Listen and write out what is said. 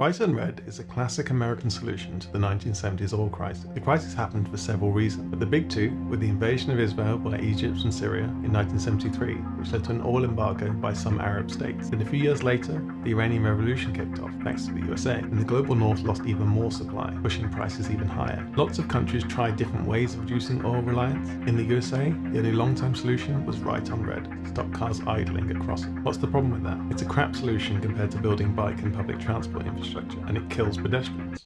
Right on Red is a classic American solution to the 1970s oil crisis. The crisis happened for several reasons, but the big two were the invasion of Israel by Egypt and Syria in 1973, which led to an oil embargo by some Arab states. Then a few years later, the Iranian Revolution kicked off, thanks to the USA, and the global north lost even more supply, pushing prices even higher. Lots of countries tried different ways of reducing oil reliance. In the USA, the only long-term solution was Right on Red, stop cars idling at crossing. What's the problem with that? It's a crap solution compared to building bike and public transport infrastructure, and it kills pedestrians.